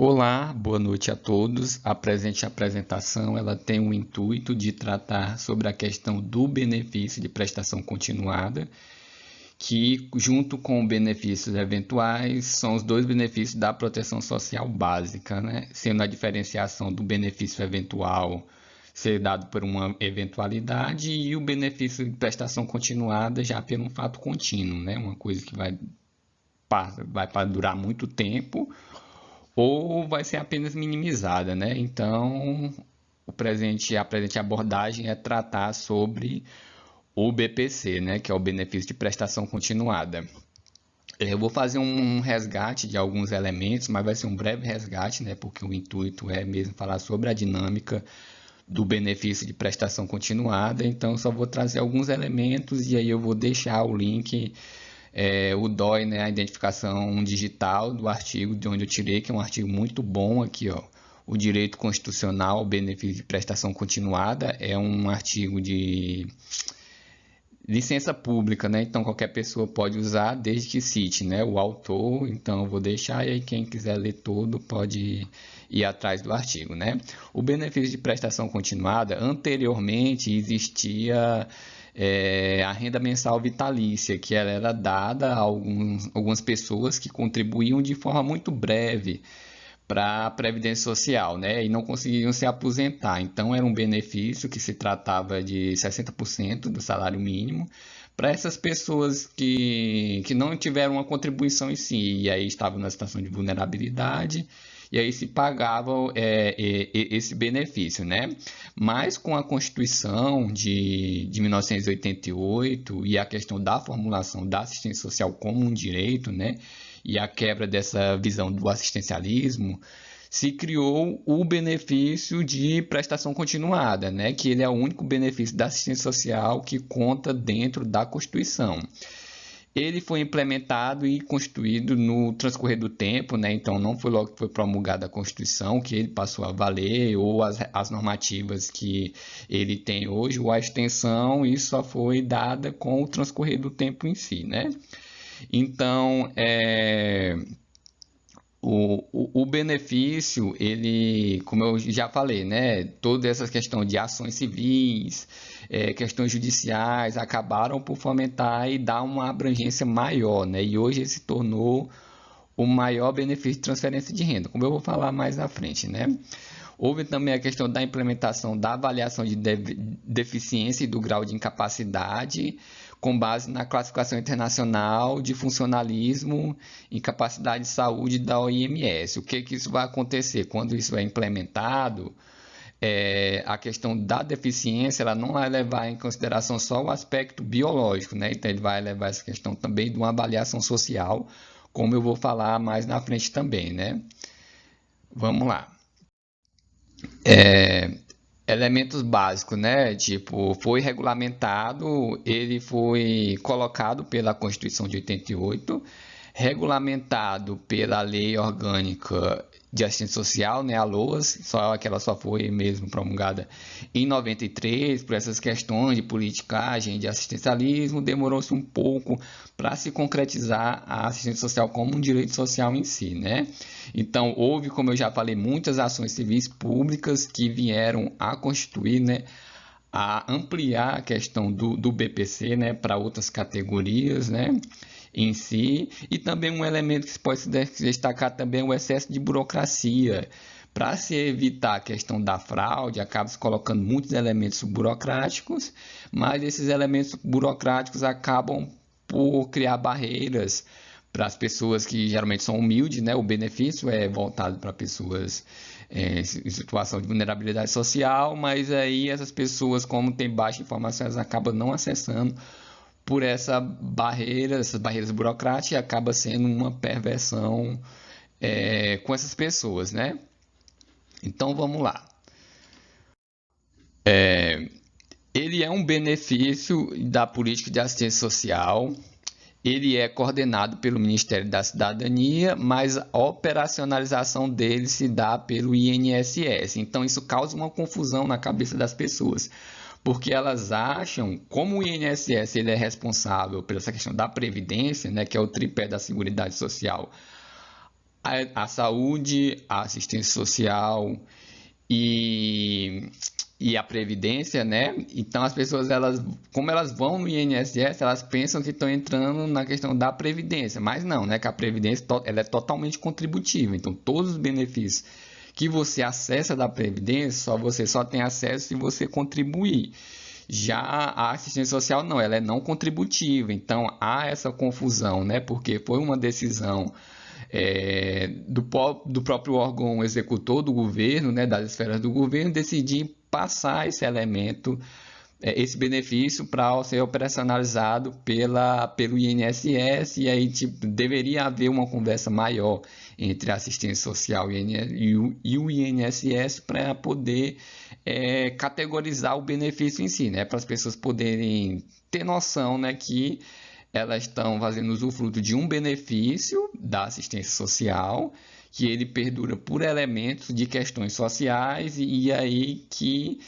Olá, boa noite a todos. A presente apresentação ela tem o intuito de tratar sobre a questão do benefício de prestação continuada, que junto com benefícios eventuais são os dois benefícios da proteção social básica, né? sendo a diferenciação do benefício eventual ser dado por uma eventualidade e o benefício de prestação continuada já por um fato contínuo, né? uma coisa que vai, vai durar muito tempo ou vai ser apenas minimizada, né? Então, o presente, a presente abordagem é tratar sobre o BPC, né? Que é o benefício de prestação continuada. Eu vou fazer um resgate de alguns elementos, mas vai ser um breve resgate, né? Porque o intuito é mesmo falar sobre a dinâmica do benefício de prestação continuada. Então, só vou trazer alguns elementos e aí eu vou deixar o link é, o DOI, né, a identificação digital do artigo de onde eu tirei, que é um artigo muito bom aqui, ó. O direito constitucional ao benefício de prestação continuada é um artigo de licença pública, né? Então qualquer pessoa pode usar desde que cite, né? O autor. Então eu vou deixar e aí quem quiser ler todo pode ir atrás do artigo, né? O benefício de prestação continuada anteriormente existia é, a renda mensal vitalícia, que ela era dada a alguns, algumas pessoas que contribuíam de forma muito breve para a Previdência Social, né? E não conseguiam se aposentar. Então, era um benefício que se tratava de 60% do salário mínimo para essas pessoas que, que não tiveram uma contribuição em si, e aí estavam na situação de vulnerabilidade e aí se pagava é, é, esse benefício, né? Mas com a Constituição de, de 1988 e a questão da formulação da assistência social como um direito, né? E a quebra dessa visão do assistencialismo, se criou o benefício de prestação continuada, né? que ele é o único benefício da assistência social que conta dentro da Constituição ele foi implementado e constituído no transcorrer do tempo, né? então não foi logo que foi promulgada a Constituição que ele passou a valer, ou as, as normativas que ele tem hoje, ou a extensão, isso só foi dada com o transcorrer do tempo em si. Né? Então, é, o, benefício, ele, como eu já falei, né, toda essa questão de ações civis, é, questões judiciais, acabaram por fomentar e dar uma abrangência maior, né, e hoje ele se tornou o maior benefício de transferência de renda, como eu vou falar mais à frente, né. Houve também a questão da implementação da avaliação de deficiência e do grau de incapacidade, com base na classificação internacional de funcionalismo e capacidade de saúde da OMS. O que, que isso vai acontecer? Quando isso é implementado, é, a questão da deficiência ela não vai levar em consideração só o aspecto biológico, né? então ele vai levar essa questão também de uma avaliação social, como eu vou falar mais na frente também. Né? Vamos lá. É, elementos básicos, né? Tipo, foi regulamentado, ele foi colocado pela Constituição de 88, regulamentado pela Lei Orgânica de assistência social, né, a LOAS, só que ela só foi mesmo promulgada em 93, por essas questões de politicagem, de assistencialismo, demorou-se um pouco para se concretizar a assistência social como um direito social em si, né? Então, houve, como eu já falei, muitas ações civis públicas que vieram a constituir, né, a ampliar a questão do, do BPC, né, para outras categorias, né? Em si, e também um elemento que se pode destacar também é o excesso de burocracia. Para se evitar a questão da fraude, acaba se colocando muitos elementos burocráticos, mas esses elementos burocráticos acabam por criar barreiras para as pessoas que geralmente são humildes, né? O benefício é voltado para pessoas é, em situação de vulnerabilidade social, mas aí essas pessoas, como têm baixa informação, elas acabam não acessando por essa barreira, essas barreiras burocráticas, e acaba sendo uma perversão é, com essas pessoas, né? Então vamos lá. É, ele é um benefício da política de assistência social. Ele é coordenado pelo Ministério da Cidadania, mas a operacionalização dele se dá pelo INSS. Então isso causa uma confusão na cabeça das pessoas porque elas acham, como o INSS ele é responsável pela essa questão da previdência, né, que é o tripé da Seguridade Social, a, a saúde, a assistência social e, e a previdência, né? Então as pessoas elas, como elas vão no INSS, elas pensam que estão entrando na questão da previdência, mas não, né? Que a previdência ela é totalmente contributiva. Então todos os benefícios que você acessa da previdência, só você só tem acesso se você contribuir. Já a assistência social não, ela é não contributiva. Então há essa confusão, né? Porque foi uma decisão é, do, do, próprio órgão executor do governo, né, das esferas do governo, decidir passar esse elemento, esse benefício para ser operacionalizado pela, pelo INSS, e aí tipo, deveria haver uma conversa maior entre a assistência social e o, e o INSS para poder é, categorizar o benefício em si, né, para as pessoas poderem ter noção né, que elas estão fazendo usufruto de um benefício da assistência social, que ele perdura por elementos de questões sociais e aí que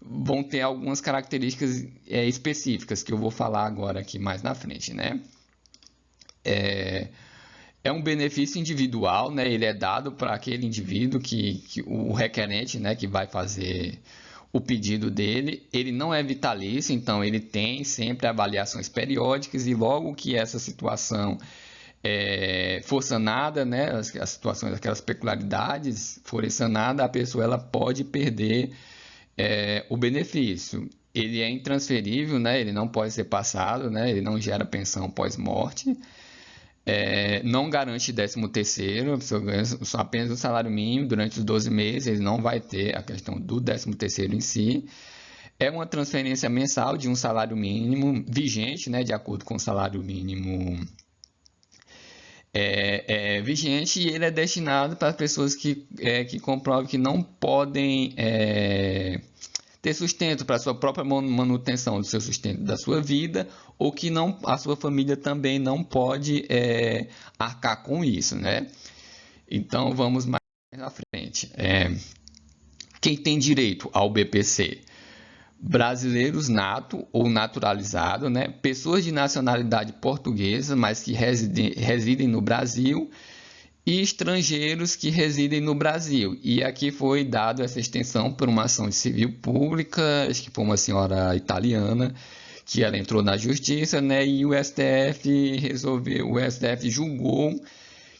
vão ter algumas características é, específicas que eu vou falar agora aqui mais na frente, né? É, é um benefício individual, né? Ele é dado para aquele indivíduo que, que o requerente, né, que vai fazer o pedido dele, ele não é vitalício, então ele tem sempre avaliações periódicas e logo que essa situação é, for sanada, né, as, as, situações, aquelas peculiaridades forem sanadas, a pessoa ela pode perder é, o benefício. Ele é intransferível, né, ele não pode ser passado, né, ele não gera pensão pós-morte, é, não garante 13 terceiro, a pessoa ganha apenas o salário mínimo durante os 12 meses, ele não vai ter a questão do 13 terceiro em si. É uma transferência mensal de um salário mínimo vigente, né, de acordo com o salário mínimo é, é, vigente, e ele é destinado para pessoas que, é, que comprovam que não podem é, ter sustento para sua própria manutenção do seu sustento da sua vida, ou que não, a sua família também não pode é, arcar com isso, né? Então vamos mais na frente. É, quem tem direito ao BPC? Brasileiros nato ou naturalizado, né? Pessoas de nacionalidade portuguesa, mas que residem, residem no Brasil e estrangeiros que residem no Brasil. E aqui foi dado essa extensão por uma ação civil pública, acho que foi uma senhora italiana, que ela entrou na justiça, né? E o STF resolveu, o STF julgou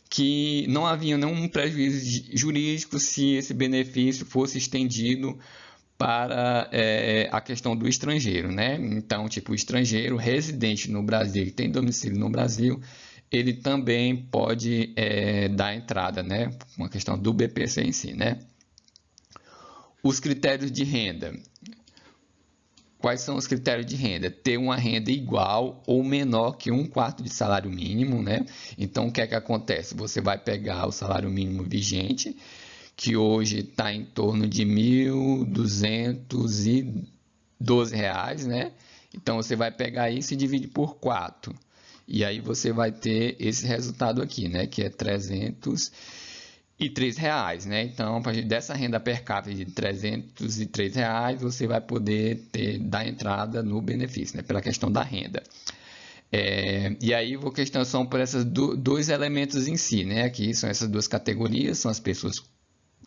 que não havia nenhum prejuízo jurídico se esse benefício fosse estendido para é, a questão do estrangeiro, né? Então, tipo, o estrangeiro residente no Brasil, que tem domicílio no Brasil, ele também pode é, dar entrada, né? Uma questão do BPC em si, né? Os critérios de renda. Quais são os critérios de renda? Ter uma renda igual ou menor que um quarto de salário mínimo, né? Então, o que é que acontece? Você vai pegar o salário mínimo vigente, que hoje está em torno de R$ 1.212, né? Então, você vai pegar isso e dividir por 4 e aí você vai ter esse resultado aqui, né? Que é 303 reais, né? Então, a partir dessa renda per capita de 303 reais, você vai poder ter, dar entrada no benefício, né? Pela questão da renda. É, e aí, vou questão são por esses do, dois elementos em si, né? Aqui são essas duas categorias, são as pessoas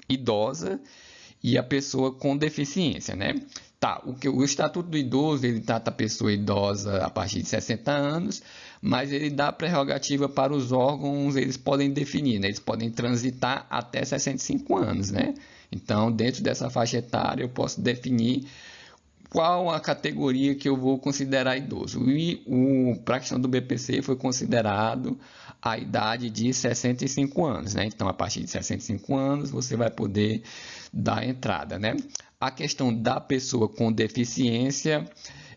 idosas e a pessoa com deficiência, né? Tá, o, que, o Estatuto do Idoso, ele trata a pessoa idosa a partir de 60 anos, mas ele dá prerrogativa para os órgãos, eles podem definir, né? eles podem transitar até 65 anos, né? Então, dentro dessa faixa etária, eu posso definir qual a categoria que eu vou considerar idoso. E para a do BPC foi considerado a idade de 65 anos, né? Então, a partir de 65 anos, você vai poder dar entrada, né? A questão da pessoa com deficiência,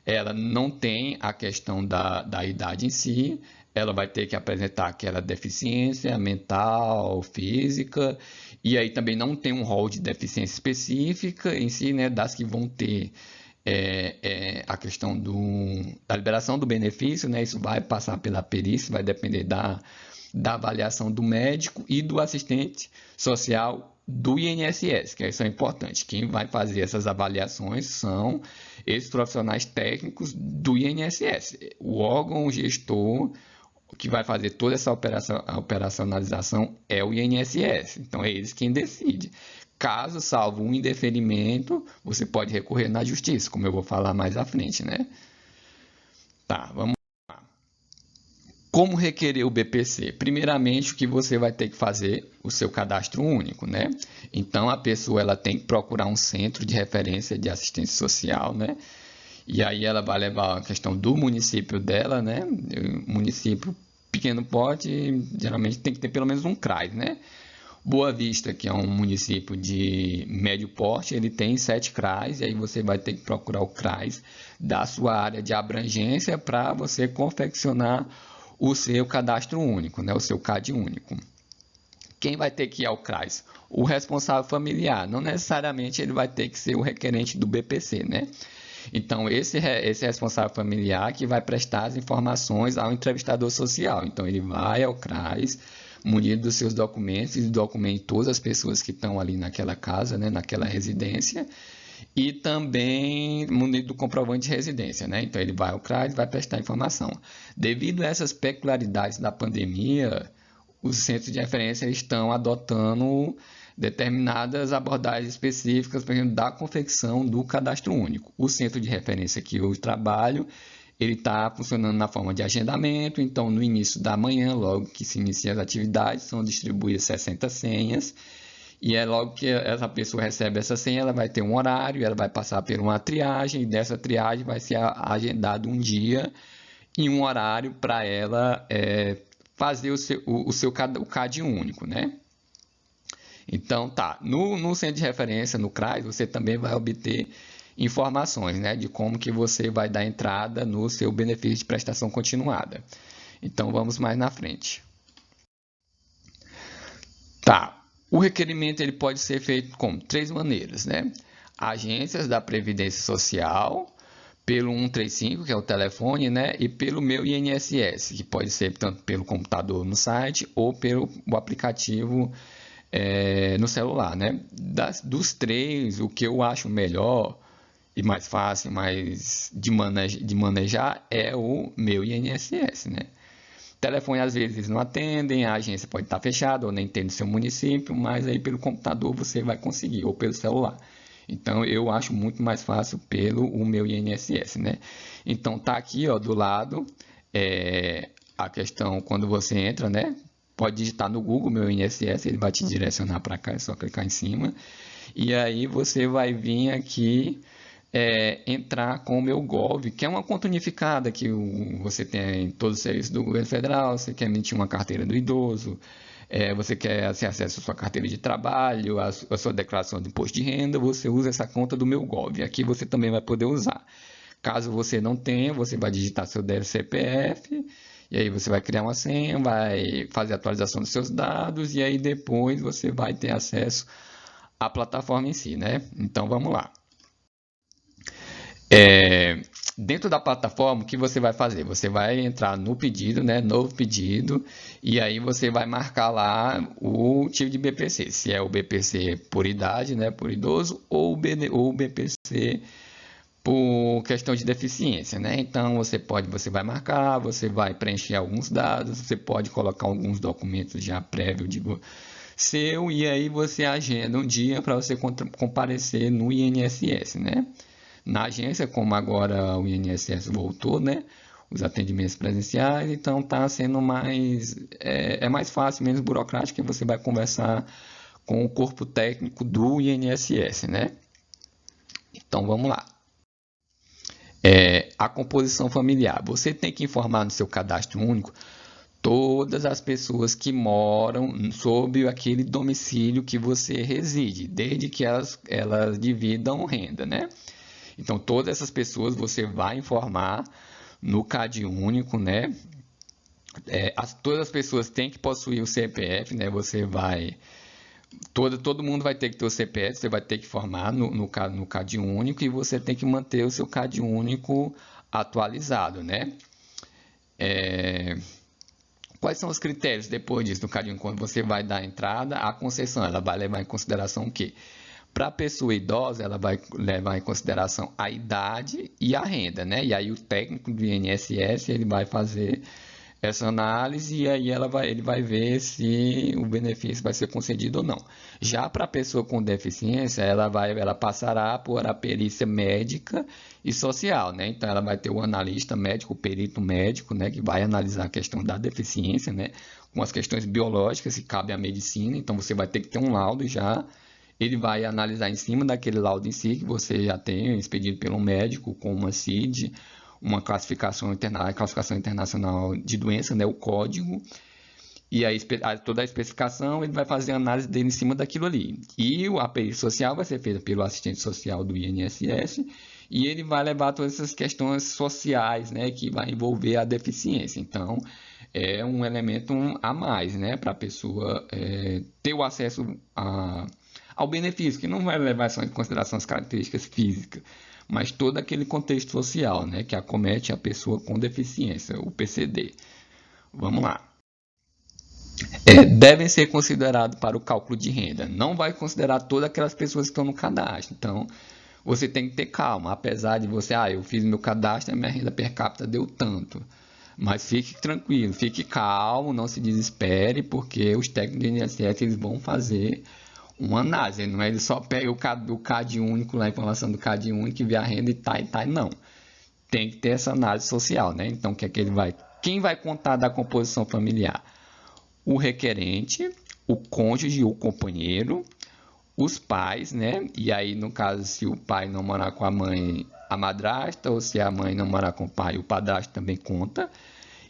ela não tem a questão da, da idade em si, ela vai ter que apresentar aquela deficiência mental, física, e aí também não tem um rol de deficiência específica em si, né, das que vão ter é, é, a questão do, da liberação do benefício, né, isso vai passar pela perícia, vai depender da, da avaliação do médico e do assistente social do INSS, que isso é importante. Quem vai fazer essas avaliações são esses profissionais técnicos do INSS. O órgão gestor que vai fazer toda essa operação, operacionalização é o INSS. Então, é eles quem decide. Caso salvo um indeferimento, você pode recorrer na justiça, como eu vou falar mais à frente, né? Tá, vamos. Como requerer o BPC? Primeiramente, o que você vai ter que fazer o seu cadastro único, né? Então, a pessoa ela tem que procurar um centro de referência de assistência social, né? E aí ela vai levar a questão do município dela, né? O município pequeno porte, geralmente tem que ter pelo menos um CRAS, né? Boa Vista, que é um município de médio porte, ele tem sete CRAs, e aí você vai ter que procurar o CRAS da sua área de abrangência para você confeccionar o seu cadastro único, né? o seu CAD único. Quem vai ter que ir ao CRAS? O responsável familiar, não necessariamente ele vai ter que ser o requerente do BPC, né? Então, esse, esse responsável familiar que vai prestar as informações ao entrevistador social. Então, ele vai ao CRAS, munido dos seus documentos, e documenta todas as pessoas que estão ali naquela casa, né, naquela residência, e também munido do comprovante de residência. Né? Então, ele vai ao CRAS e vai prestar informação. Devido a essas peculiaridades da pandemia, os centros de referência estão adotando determinadas abordagens específicas, por exemplo, da confecção do cadastro único. O centro de referência que eu trabalho, ele está funcionando na forma de agendamento, então no início da manhã, logo que se inicia as atividades, são distribuídas 60 senhas, e é logo que essa pessoa recebe essa senha, ela vai ter um horário, ela vai passar por uma triagem, e dessa triagem vai ser agendado um dia e um horário para ela é, fazer o seu, o, o seu o CAD único, né? Então, tá, no, no centro de referência, no CRAS, você também vai obter informações né, de como que você vai dar entrada no seu benefício de prestação continuada. Então, vamos mais na frente. Tá, o requerimento ele pode ser feito com três maneiras, né? Agências da Previdência Social, pelo 135, que é o telefone, né? E pelo meu INSS, que pode ser tanto pelo computador no site ou pelo aplicativo é, no celular, né? Das, dos três, o que eu acho melhor e mais fácil, mais de, maneja, de manejar é o meu INSS, né? Telefone às vezes não atendem, a agência pode estar fechada ou nem tem no seu município, mas aí pelo computador você vai conseguir, ou pelo celular. Então eu acho muito mais fácil pelo o meu INSS, né? Então tá aqui, ó, do lado é, a questão quando você entra, né? pode digitar no Google meu INSS, ele vai te direcionar para cá, é só clicar em cima. E aí você vai vir aqui é, entrar com o meu Gov, que é uma conta unificada que você tem todos os serviços do governo federal, você quer emitir uma carteira do idoso, é, você quer ter acesso à sua carteira de trabalho, a sua declaração de imposto de renda, você usa essa conta do meu Gov. Aqui você também vai poder usar. Caso você não tenha, você vai digitar seu CPF e aí você vai criar uma senha, vai fazer atualização dos seus dados e aí depois você vai ter acesso à plataforma em si, né? Então vamos lá. É, dentro da plataforma, o que você vai fazer? Você vai entrar no pedido, né? Novo pedido, e aí você vai marcar lá o tipo de BPC, se é o BPC por idade, né? Por idoso, ou o BPC por questão de deficiência, né? Então você pode, você vai marcar, você vai preencher alguns dados, você pode colocar alguns documentos já prévio de seu e aí você agenda um dia para você comparecer no INSS, né? Na agência, como agora o INSS voltou, né? Os atendimentos presenciais, então está sendo mais é, é mais fácil, menos burocrático, que você vai conversar com o corpo técnico do INSS, né? Então vamos lá é, a composição familiar. Você tem que informar no seu cadastro único todas as pessoas que moram sob aquele domicílio que você reside, desde que elas, elas dividam renda, né? Então, todas essas pessoas você vai informar no CAD único, né? É, as, todas as pessoas têm que possuir o CPF, né? Você vai todo, todo mundo vai ter que ter o CPF, você vai ter que formar no, no, no CAD único e você tem que manter o seu CAD único atualizado, né? É... Quais são os critérios depois disso no CAD único? Quando você vai dar entrada, a concessão, ela vai levar em consideração o quê? Para a pessoa idosa, ela vai levar em consideração a idade e a renda, né? E aí o técnico do INSS, ele vai fazer essa análise e aí ela vai, ele vai ver se o benefício vai ser concedido ou não. Já para a pessoa com deficiência, ela vai, ela passará por a perícia médica e social, né? Então ela vai ter o analista médico, o perito médico, né, que vai analisar a questão da deficiência, né, com as questões biológicas, se cabe à medicina. Então você vai ter que ter um laudo já. Ele vai analisar em cima daquele laudo em si que você já tem expedido pelo médico com uma CID uma classificação, interna classificação internacional de doença, né, o código, e toda a especificação ele vai fazer a análise dele em cima daquilo ali. E a perícia social vai ser feita pelo assistente social do INSS e ele vai levar todas essas questões sociais, né, que vai envolver a deficiência. Então, é um elemento a mais, né, para a pessoa é, ter o acesso a, ao benefício, que não vai levar só em consideração as características físicas, mas todo aquele contexto social né, que acomete a pessoa com deficiência, o PCD. Vamos lá. É, devem ser considerados para o cálculo de renda. Não vai considerar todas aquelas pessoas que estão no cadastro. Então, você tem que ter calma. Apesar de você, ah, eu fiz meu cadastro, minha renda per capita deu tanto. Mas fique tranquilo, fique calmo, não se desespere, porque os técnicos do INSS eles vão fazer uma análise, não é ele só pega o CAD, o CAD único, a informação do CAD único e vê a renda e tá e tá, não. Tem que ter essa análise social, né? Então, que é que ele vai... Quem vai contar da composição familiar? O requerente, o cônjuge, o companheiro, os pais, né? E aí, no caso, se o pai não morar com a mãe, a madrasta, ou se a mãe não morar com o pai, o padrasto também conta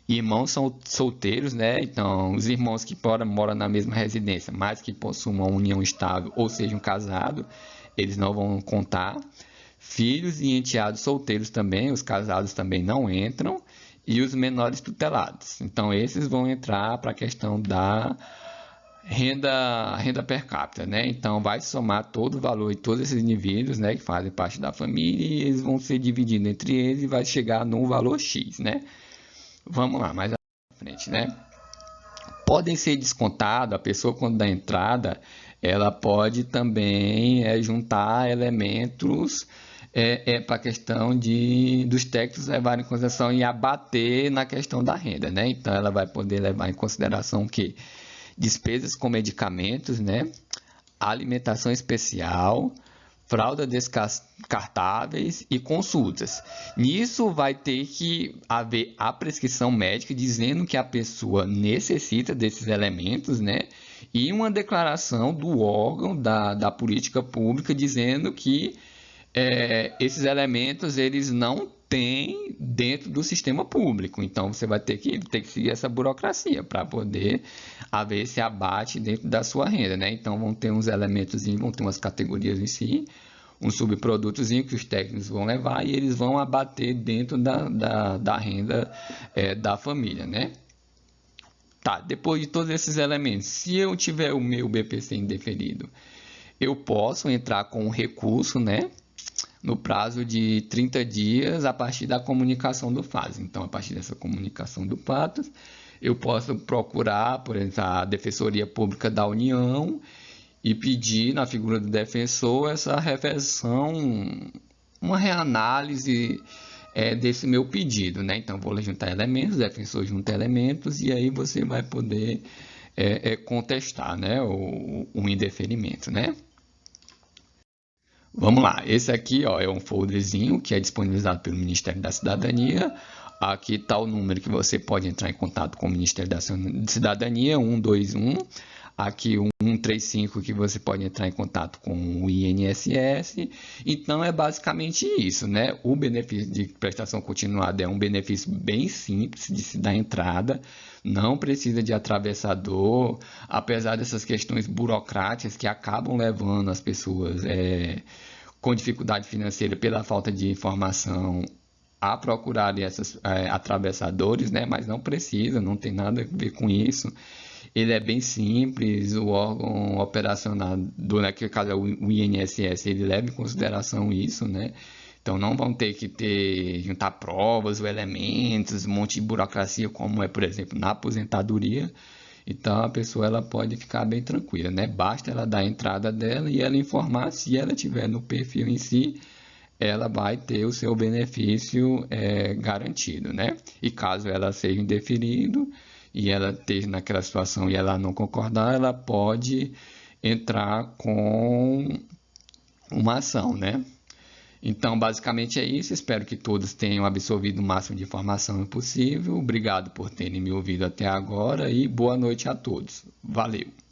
irmãos são solteiros, né? Então, os irmãos que moram, moram na mesma residência, mas que possuem uma união estável ou sejam casados, eles não vão contar. Filhos e enteados solteiros também, os casados também não entram. E os menores tutelados. Então, esses vão entrar para a questão da renda, renda per capita, né? Então, vai somar todo o valor de todos esses indivíduos, né? Que fazem parte da família e eles vão ser divididos entre eles e vai chegar num valor X, né? Vamos lá, mais à frente, né? Podem ser descontados, a pessoa quando dá entrada, ela pode também é, juntar elementos é, é para a questão de, dos técnicos levarem em consideração e abater na questão da renda, né? Então, ela vai poder levar em consideração que despesas com medicamentos, né? Alimentação especial, fralda descartáveis e consultas. Nisso vai ter que haver a prescrição médica dizendo que a pessoa necessita desses elementos, né? E uma declaração do órgão da, da política pública dizendo que é, esses elementos eles não têm dentro do sistema público. Então você vai ter que, ter que seguir essa burocracia para poder haver esse abate dentro da sua renda. Né? Então vão ter uns elementos, vão ter umas categorias em si, um subprodutos que os técnicos vão levar e eles vão abater dentro da, da, da renda é, da família. Né? Tá, depois de todos esses elementos, se eu tiver o meu BPC indeferido, eu posso entrar com um recurso, né? No prazo de 30 dias a partir da comunicação do FAS. Então, a partir dessa comunicação do PATOS, eu posso procurar, por exemplo, a Defensoria Pública da União e pedir na figura do defensor essa reversão, uma reanálise é, desse meu pedido. Né? Então, vou juntar elementos, defensor junta elementos e aí você vai poder é, é, contestar né? o, o indeferimento. Né? Vamos lá, esse aqui ó, é um folderzinho que é disponibilizado pelo Ministério da Cidadania. Aqui está o número que você pode entrar em contato com o Ministério da Cidadania, 121. Aqui o 135 que você pode entrar em contato com o INSS. Então é basicamente isso, né? O benefício de prestação continuada é um benefício bem simples de se dar entrada não precisa de atravessador, apesar dessas questões burocráticas que acabam levando as pessoas é, com dificuldade financeira pela falta de informação a procurar esses é, atravessadores, né? mas não precisa, não tem nada a ver com isso. Ele é bem simples, o órgão operacional, do, naquele caso é o INSS, ele leva em consideração isso, né? Então não vão ter que ter juntar provas ou elementos, um monte de burocracia como é, por exemplo, na aposentadoria. Então a pessoa ela pode ficar bem tranquila, né? Basta ela dar a entrada dela e ela informar se ela tiver no perfil em si, ela vai ter o seu benefício é, garantido, né? E caso ela seja indeferido e ela esteja naquela situação e ela não concordar, ela pode entrar com uma ação, né? Então, basicamente é isso. Espero que todos tenham absorvido o máximo de informação possível. Obrigado por terem me ouvido até agora e boa noite a todos. Valeu!